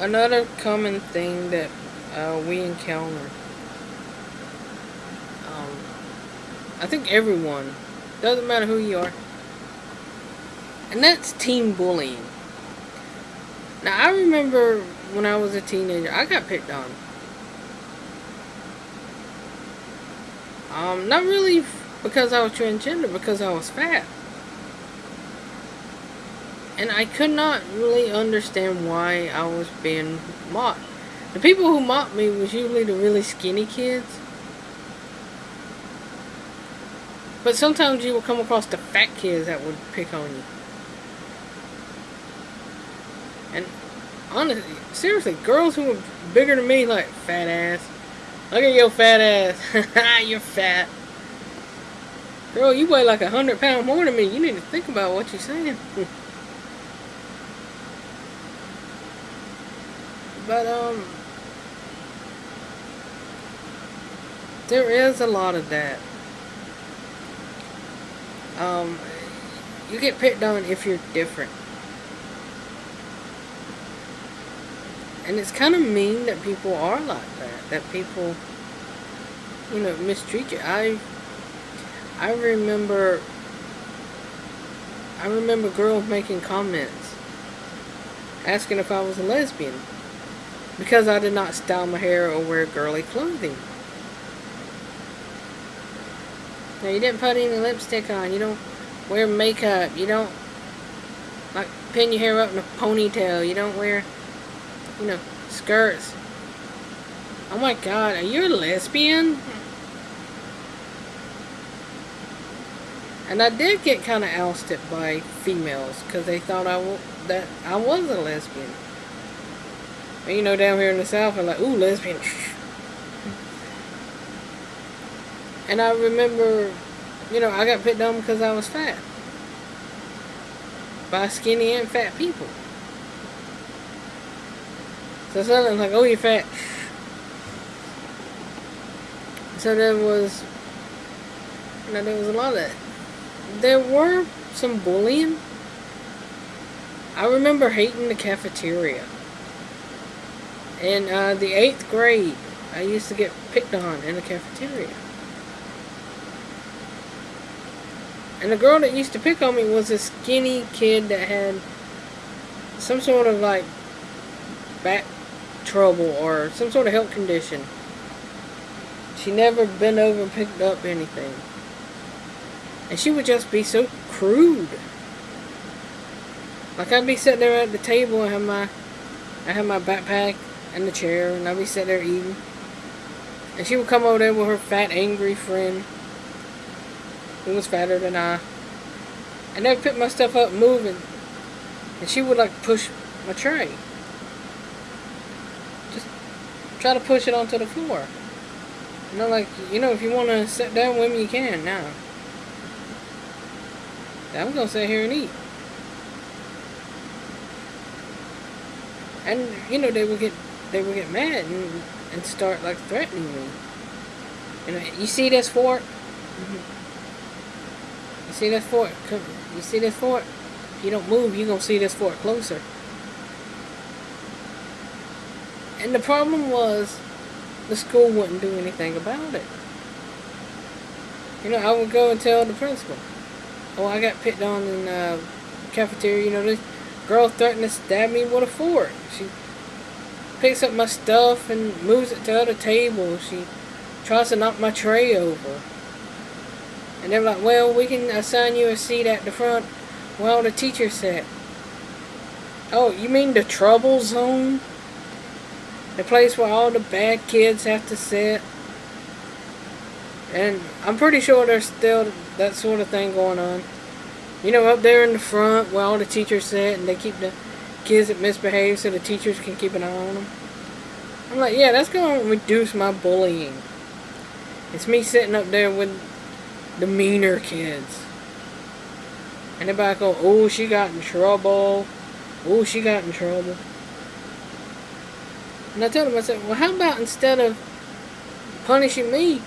another common thing that uh, we encounter. Um, I think everyone, doesn't matter who you are, and that's teen bullying. Now, I remember when I was a teenager, I got picked on. Um, not really because I was transgender, because I was fat. And I could not really understand why I was being mocked. The people who mocked me was usually the really skinny kids. But sometimes you will come across the fat kids that would pick on you. And honestly, seriously, girls who were bigger than me, like, fat ass. Look at your fat ass. you're fat. Girl, you weigh like a hundred pounds more than me. You need to think about what you're saying. but, um, there is a lot of that. Um, you get picked on if you're different. And it's kind of mean that people are like that. That people, you know, mistreat you. I, I remember, I remember girls making comments asking if I was a lesbian because I did not style my hair or wear girly clothing. Now, you didn't put any lipstick on. You don't wear makeup. You don't, like, pin your hair up in a ponytail. You don't wear you know, skirts. Oh my god, are you a lesbian? And I did get kind of ousted by females because they thought I that I was a lesbian. And, you know, down here in the South, I'm like, ooh, lesbian. And I remember, you know, I got picked on because I was fat. By skinny and fat people. So suddenly I'm like, oh, you're fat. So there was, you know, there was a lot of that. There were some bullying. I remember hating the cafeteria. In uh, the 8th grade, I used to get picked on in the cafeteria. And the girl that used to pick on me was a skinny kid that had some sort of like back trouble or some sort of health condition. She never bent over and picked up anything. And she would just be so crude. Like I'd be sitting there at the table and have my I have my backpack and the chair and I'd be sitting there eating. And she would come over there with her fat angry friend who was fatter than I. And they'd pick my stuff up moving. And she would like push my tray Just try to push it onto the floor. You know, like, you know, if you want to sit down with me, you can now. I'm to sit here and eat. And, you know, they would get, they would get mad and, and start, like, threatening me. You know, you see this fork? You see this fork? You see this fork? If you don't move, you're going to see this fork closer. And the problem was, the school wouldn't do anything about it. You know, I would go and tell the principal, oh, I got picked on in the uh, cafeteria. You know, this girl threatened to stab me with a fork. She picks up my stuff and moves it to the other table. She tries to knock my tray over. And they're like, well, we can assign you a seat at the front while the teacher sat. Oh, you mean the trouble zone? The place where all the bad kids have to sit. And I'm pretty sure there's still that sort of thing going on. You know, up there in the front where all the teachers sit and they keep the kids that misbehave so the teachers can keep an eye on them. I'm like, yeah, that's going to reduce my bullying. It's me sitting up there with the meaner kids. And everybody go, oh, she got in trouble. Oh, she got in trouble. And I told said, well, how about instead of punishing me,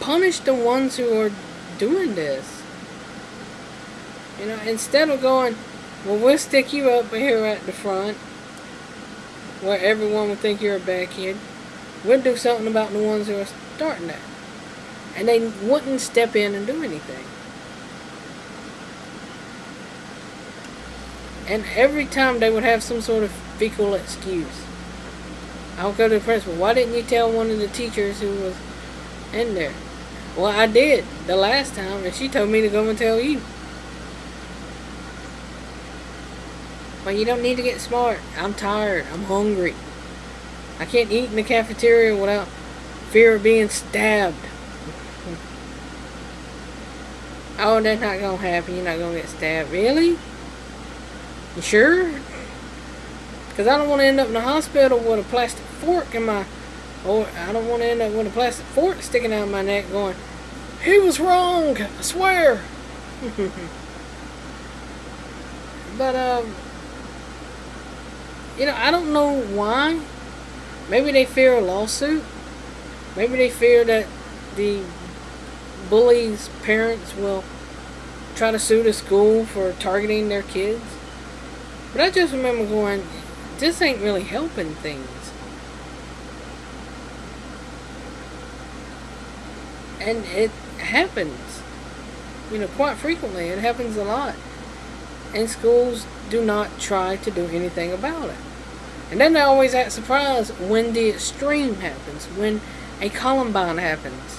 punish the ones who are doing this? You know, instead of going, well, we'll stick you up here at the front, where everyone would think you're a bad kid. We'd do something about the ones who are starting that. And they wouldn't step in and do anything. And every time they would have some sort of fecal excuse. I'll go to the principal. Why didn't you tell one of the teachers who was in there? Well, I did the last time, and she told me to go and tell you. You don't need to get smart. I'm tired. I'm hungry. I can't eat in the cafeteria without fear of being stabbed. Oh, that's not to happen. You're not to get stabbed. Really? You sure? Because I don't want to end up in the hospital with a plastic fork in my... Or I don't want to end up with a plastic fork sticking out of my neck going, He was wrong! I swear! but, um... You know, I don't know why. Maybe they fear a lawsuit. Maybe they fear that the bully's parents will try to sue the school for targeting their kids. But I just remember going, this ain't really helping things. And it happens. You know, quite frequently. It happens a lot. And schools do not try to do anything about it. And then they always act surprised when the extreme happens, when a Columbine happens.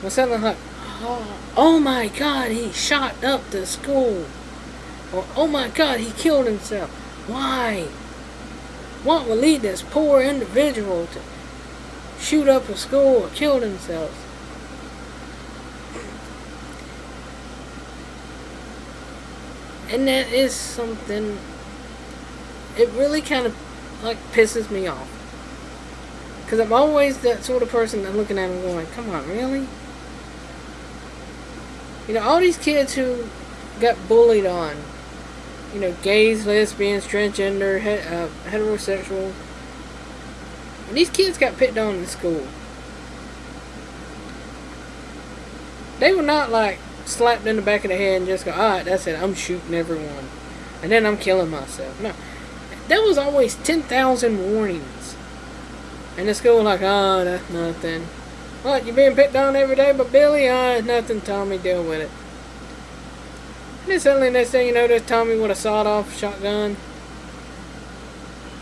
When something like, oh, oh my god, he shot up the school. Or, oh my god, he killed himself. Why? What would lead this poor individual to shoot up a school or kill themselves? And that is something, it really kind of like pisses me off. Because I'm always that sort of person that looking at them going, come on, really? You know, all these kids who got bullied on, you know, gays, lesbians, transgender, he uh, heterosexual, and these kids got picked on in school. They were not like slapped in the back of the head and just go, alright, that's it, I'm shooting everyone. And then I'm killing myself. No. There was always 10,000 warnings. And the school like, oh, that's nothing. What, you're being picked on every day but Billy? Oh, it's nothing, Tommy, deal with it. And then suddenly next thing you know, there's Tommy with a sawed-off shotgun.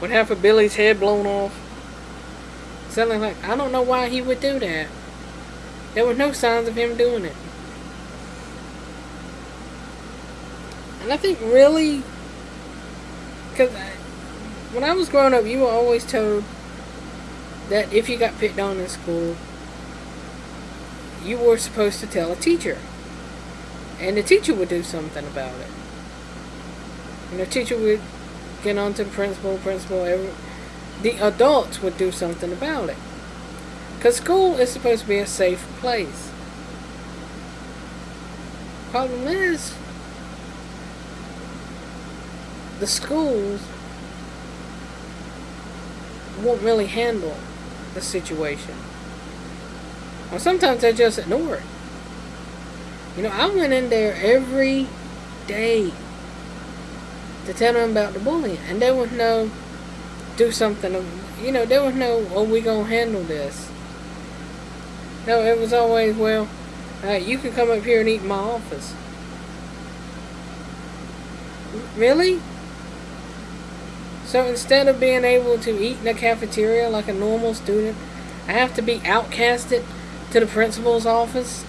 With half of Billy's head blown off. Suddenly like, I don't know why he would do that. There were no signs of him doing it. And I think really, because when I was growing up, you were always told that if you got picked on in school, you were supposed to tell a teacher. And the teacher would do something about it. And the teacher would get on to the principal, principal, every, the adults would do something about it. Because school is supposed to be a safe place. Problem is, the schools won't really handle the situation. Or sometimes they just ignore it. You know, I went in there every day to tell them about the bullying. And there was no, do something, you know, there was no, oh, we gonna handle this. No, it was always, well, uh, you can come up here and eat in my office. Really? So instead of being able to eat in the cafeteria like a normal student, I have to be outcasted to the principal's office.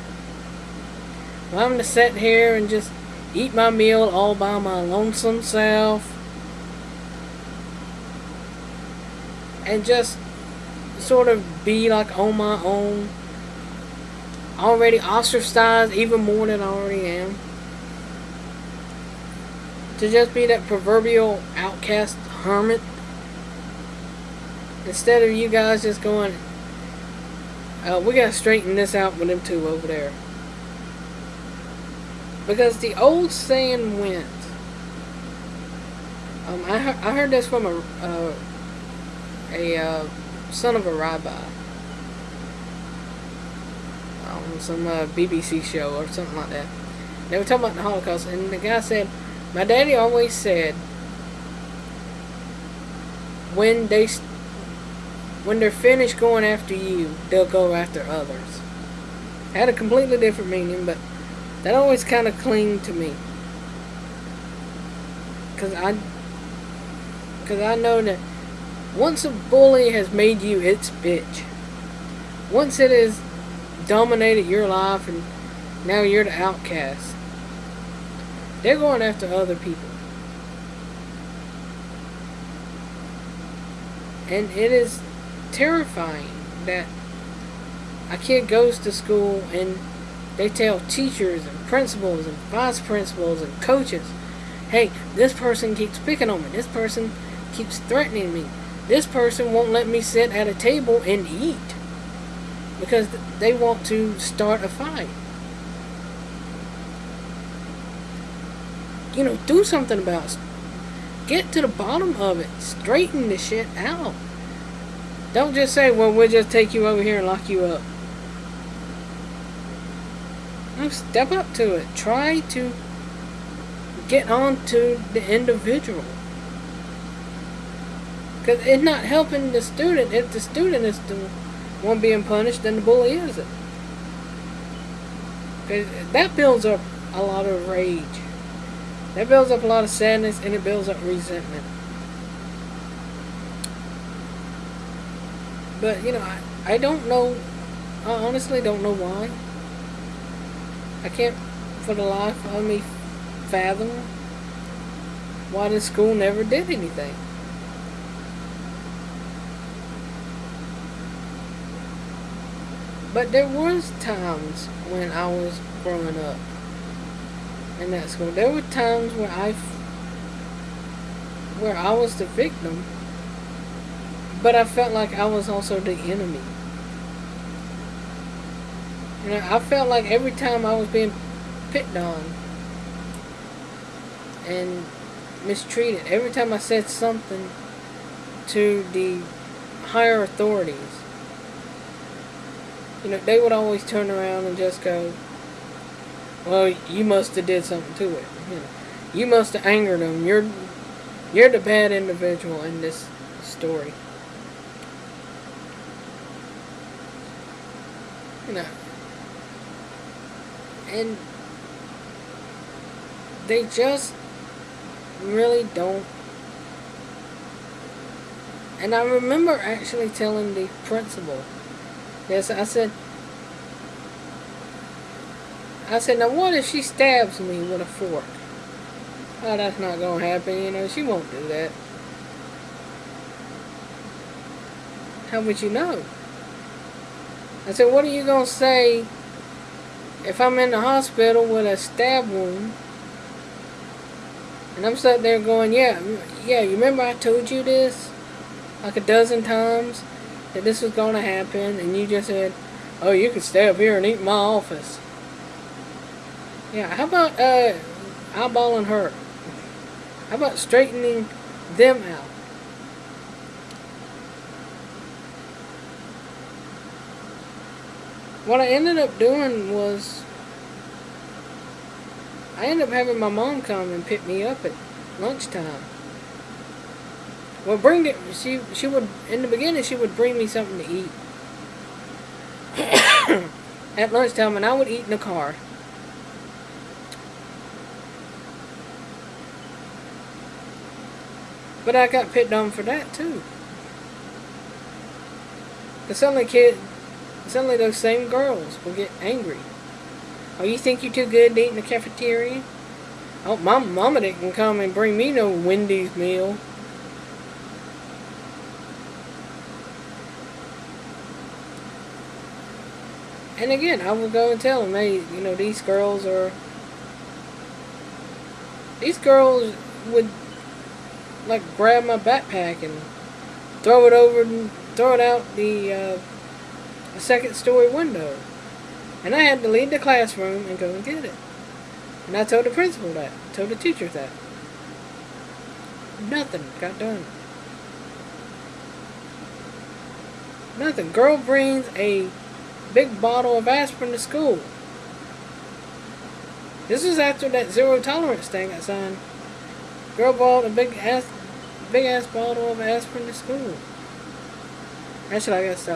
Well, I'm to sit here and just eat my meal all by my lonesome self. And just sort of be like on my own. Already ostracized even more than I already am. To just be that proverbial outcast hermit. Instead of you guys just going, uh, we gotta straighten this out with them two over there. Because the old saying went, um, I, I heard this from a, uh, a uh, son of a rabbi on some uh, BBC show or something like that. They were talking about the Holocaust, and the guy said, My daddy always said, when they when they're finished going after you, they'll go after others. had a completely different meaning, but that always kind of cling to me. Cause I, cause I know that once a bully has made you its bitch, once it has dominated your life and now you're the outcast, they're going after other people. And it is terrifying that a kid goes to school and they tell teachers and principals and vice principals and coaches, hey, this person keeps picking on me. This person keeps threatening me. This person won't let me sit at a table and eat because they want to start a fight. You know, do something about. Get to the bottom of it. Straighten the shit out. Don't just say, well, we'll just take you over here and lock you up. No, step up to it. Try to get on to the individual. Because it's not helping the student. If the student is the one being punished, then the bully is it. Cause that builds up a lot of rage. That builds up a lot of sadness and it builds up resentment. But, you know, I, I don't know, I honestly don't know why. I can't, for the life of me, fathom why the school never did anything. But there was times when I was growing up in that school. There were times where I, where I was the victim but I felt like I was also the enemy. You know, I felt like every time I was being picked on and mistreated, every time I said something to the higher authorities, you know, they would always turn around and just go, well, you must have did something to it. You know, you must have angered them. You're, you're the bad individual in this story. you know, and they just really don't. And I remember actually telling the principal, yes, I said, I said, now what if she stabs me with a fork? Oh, that's not going to happen, you know, she won't do that. How would you know? I said, what are you going to say if I'm in the hospital with a stab wound? And I'm sitting there going, yeah, yeah, you remember I told you this like a dozen times that this was going to happen and you just said, oh, you can stay up here and eat my office. Yeah, how about uh, eyeballing her? How about straightening them out? what I ended up doing was I ended up having my mom come and pick me up at lunchtime. Well, bring it. She she would in the beginning she would bring me something to eat at lunchtime, and I would eat in the car. But I got picked on for that too. Cause suddenly kid Suddenly those same girls will get angry. Oh, you think you're too good to eat in the cafeteria? Oh, my mama didn't come and bring me no Wendy's meal. And again, I will go and tell them, hey, you know, these girls are... These girls would, like, grab my backpack and throw it over and throw it out the... Uh, second story window. And I had to leave the classroom and go and get it. And I told the principal that, told the teacher that. Nothing got done. Nothing. Girl brings a big bottle of aspirin to school. This was after that zero tolerance thing I signed. Girl bought a big ass, big ass bottle of aspirin to school. Actually, I got to stop.